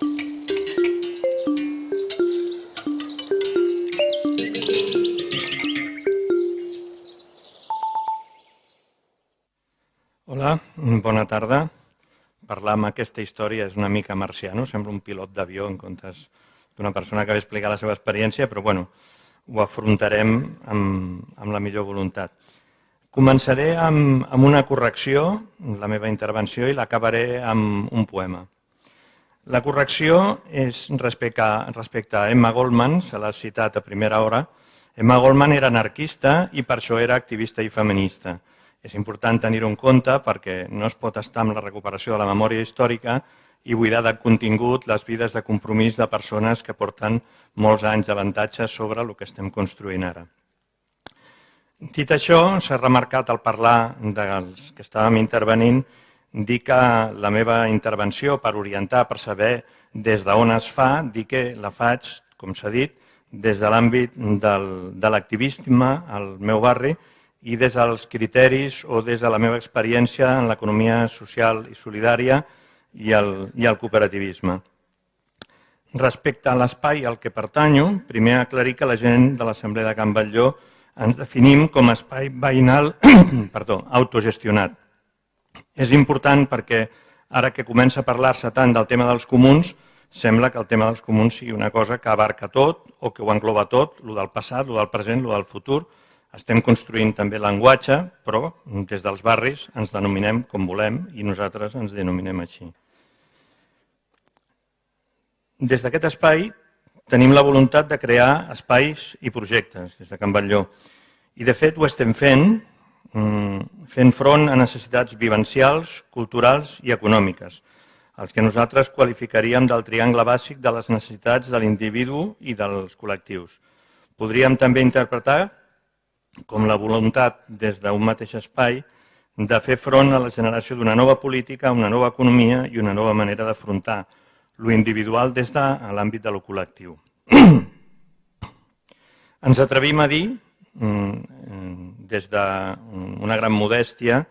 Hola, bona tarda. Parlar amb aquesta història és una mica marciano, sembla un pilot d'avió en comptes d'una persona que ve a explicar la seva experiència, però bueno, ho afrontarem amb, amb la millor voluntat. Començaré amb, amb una correcció, la meva intervenció, i l'acabaré amb un poema. La correcció és respecte a, respecte a Emma Goldman, se l'ha citat a primera hora. Emma Goldman era anarquista i per això era activista i feminista. És important tenir-ho en compte perquè no es pot estar amb la recuperació de la memòria històrica i buidar de contingut les vides de compromís de persones que porten molts anys d'avantatge sobre el que estem construint ara. Dit això, s'ha remarcat al parlar dels que estàvem intervenint, que la meva intervenció per orientar, per saber des d'on es fa, dir que la faig, com s'ha dit, des de l'àmbit de l'activisme al meu barri i des dels criteris o des de la meva experiència en l'economia social i solidària i el, i el cooperativisme. Respecte a l'espai al que pertanyo, primer aclarir que la gent de l'Assemblea de Can Batlló ens definim com a espai veïnal perdó, autogestionat. És important perquè ara que comença a parlar-se tant del tema dels comuns, sembla que el tema dels comuns sigui una cosa que abarca tot o que ho engloba tot, el del passat, el del present, el del futur. Estem construint també llenguatge, però des dels barris ens denominem com volem i nosaltres ens denominem així. Des d'aquest espai tenim la voluntat de crear espais i projectes des de Can Batlló. I de fet ho estem fent, fent front a necessitats vivencials, culturals i econòmiques, els que nosaltres qualificaríem del triangle bàsic de les necessitats de l'individu i dels col·lectius. Podríem també interpretar com la voluntat des d'un mateix espai de fer front a la generació d'una nova política, una nova economia i una nova manera d'afrontar lo individual des de l'àmbit de lo col·lectiu. Ens atrevim a dir, mm, des d'una gran modèstia,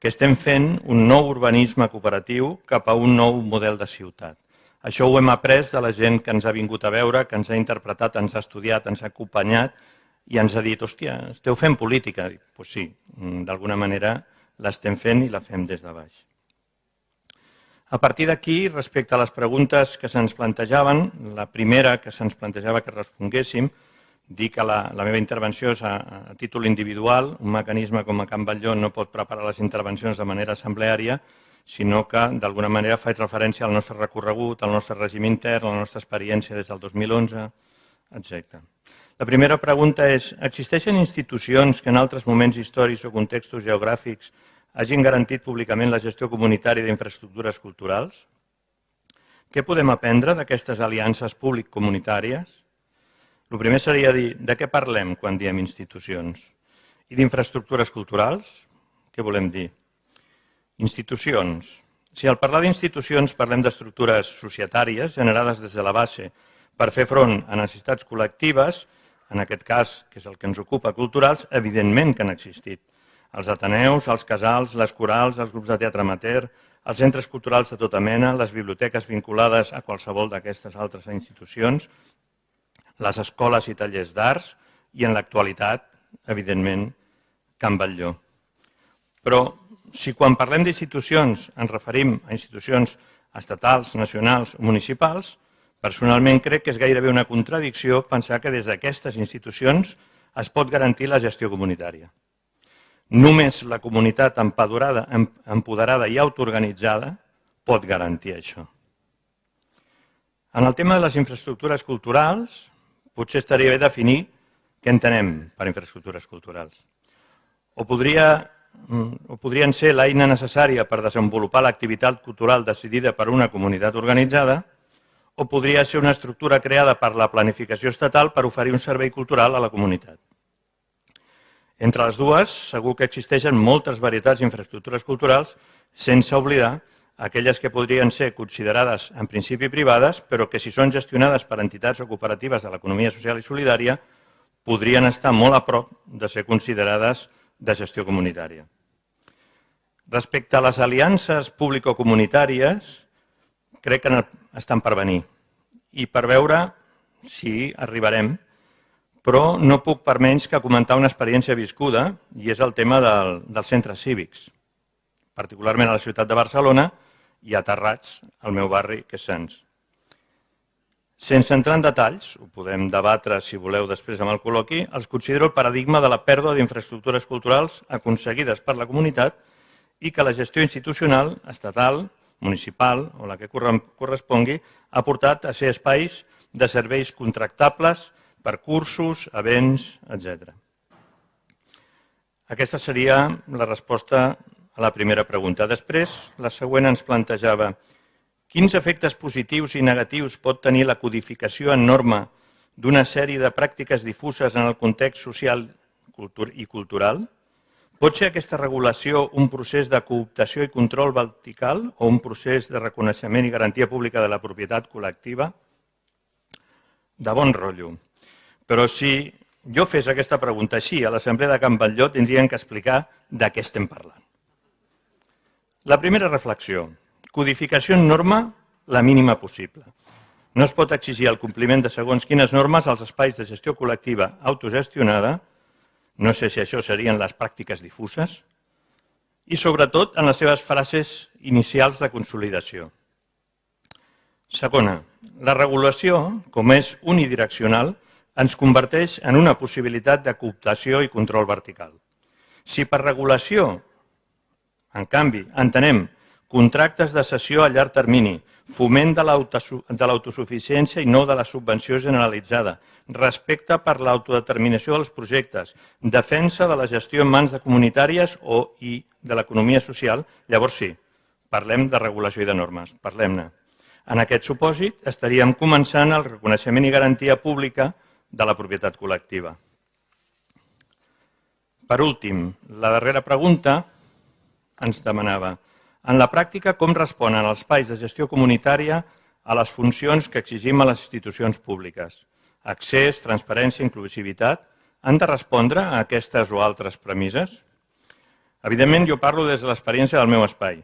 que estem fent un nou urbanisme cooperatiu cap a un nou model de ciutat. Això ho hem après de la gent que ens ha vingut a veure, que ens ha interpretat, ens ha estudiat, ens ha acompanyat i ens ha dit, hòstia, esteu fent política? Doncs pues sí, d'alguna manera l'estem fent i la fem des de baix. A partir d'aquí, respecte a les preguntes que se'ns plantejaven, la primera que se'ns plantejava que responguéssim, dir que la, la meva intervenció és a, a títol individual, un mecanisme com a Can Batlló no pot preparar les intervencions de manera assembleària, sinó que d'alguna manera faig referència al nostre recorregut, al nostre règim intern, a la nostra experiència des del 2011, etc. La primera pregunta és, existeixen institucions que en altres moments històrics o contextos geogràfics hagin garantit públicament la gestió comunitària d'infraestructures culturals? Què podem aprendre d'aquestes aliances públic-comunitàries? El primer seria dir de què parlem quan diem institucions i d'infraestructures culturals. Què volem dir? Institucions. Si al parlar d'institucions parlem d'estructures societàries generades des de la base per fer front a necessitats col·lectives, en aquest cas, que és el que ens ocupa, culturals, evidentment que han existit els ateneus, els casals, les corals, els grups de teatre amateur, els centres culturals de tota mena, les biblioteques vinculades a qualsevol d'aquestes altres institucions, les escoles i tallers d'arts i en l'actualitat, evidentment, Can Batlló. Però si quan parlem d'institucions ens referim a institucions estatals, nacionals o municipals, personalment crec que és gairebé una contradicció pensar que des d'aquestes institucions es pot garantir la gestió comunitària. Només la comunitat empoderada, empoderada i autoorganitzada pot garantir això. En el tema de les infraestructures culturals, potser estaria bé definir què entenem per infraestructures culturals. O, podria, o podrien ser l'eina necessària per desenvolupar l'activitat cultural decidida per una comunitat organitzada, o podria ser una estructura creada per la planificació estatal per oferir un servei cultural a la comunitat. Entre les dues, segur que existeixen moltes varietats d'infraestructures culturals, sense oblidar aquelles que podrien ser considerades en principi privades, però que si són gestionades per entitats o cooperatives de l'economia social i solidària, podrien estar molt a prop de ser considerades de gestió comunitària. Respecte a les aliances público-comunitàries, crec que estan per venir i per veure si arribarem, però no puc per menys que comentar una experiència viscuda i és el tema del, dels centres cívics, particularment a la ciutat de Barcelona i a Terrats, al meu barri, que és Sants. Sense entrar en detalls, ho podem debatre si voleu després amb el col·loqui, els considero el paradigma de la pèrdua d'infraestructures culturals aconseguides per la comunitat i que la gestió institucional, estatal, municipal o la que correspongui, ha portat a ser espais de serveis contractables per cursos, events, etc. Aquesta seria la resposta a la primera pregunta. Després, la següent ens plantejava quins efectes positius i negatius pot tenir la codificació en norma d'una sèrie de pràctiques difuses en el context social i cultural? Pot ser aquesta regulació un procés de cooptació i control vertical o un procés de reconeixement i garantia pública de la propietat col·lectiva? De bon rotllo. Però si jo fes aquesta pregunta així a l'Assemblea de Can Batlló, tindrien que explicar de què estem parlant. La primera reflexió. Codificació en norma la mínima possible. No es pot exigir el compliment de segons quines normes als espais de gestió col·lectiva autogestionada no sé si això serien les pràctiques difuses. I sobretot en les seves frases inicials de consolidació. Segona, la regulació, com és unidireccional, ens converteix en una possibilitat de cooptació i control vertical. Si per regulació, en canvi, entenem contractes de cessió a llarg termini, foment de l'autosuficiència i no de la subvenció generalitzada, respecte per l'autodeterminació dels projectes, defensa de la gestió en mans de comunitàries o i de l'economia social, llavors sí, parlem de regulació i de normes, parlem-ne. En aquest supòsit estaríem començant el reconeixement i garantia pública de la propietat col·lectiva. Per últim, la darrera pregunta ens demanava en la pràctica, com responen els espais de gestió comunitària a les funcions que exigim a les institucions públiques? Accés, transparència, inclusivitat, han de respondre a aquestes o altres premisses? Evidentment, jo parlo des de l'experiència del meu espai.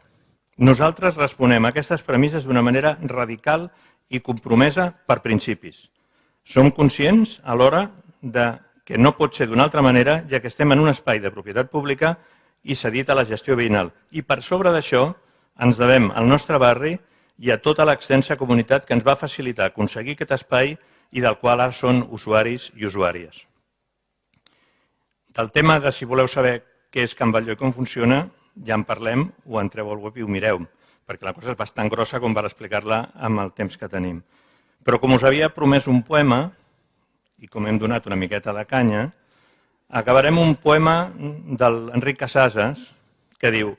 Nosaltres responem a aquestes premisses d'una manera radical i compromesa per principis. Som conscients alhora de que no pot ser d'una altra manera, ja que estem en un espai de propietat pública i cedit a la gestió veïnal. I per sobre d'això ens devem al nostre barri i a tota l'extensa comunitat que ens va facilitar aconseguir aquest espai i del qual ara són usuaris i usuàries. Del tema de si voleu saber què és Can Batlló i com funciona, ja en parlem, ho entreu al web i ho mireu, perquè la cosa és bastant grossa com per explicar-la amb el temps que tenim. Però com us havia promès un poema, i com hem donat una miqueta de canya, acabarem un poema d'Enric Casasses que diu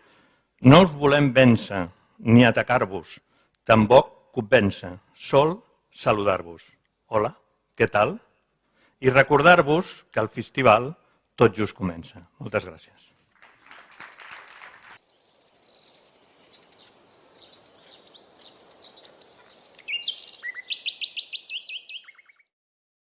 No us volem vèncer ni atacar-vos, tampoc convèncer, sol saludar-vos. Hola, què tal? I recordar-vos que el festival tot just comença. Moltes gràcies.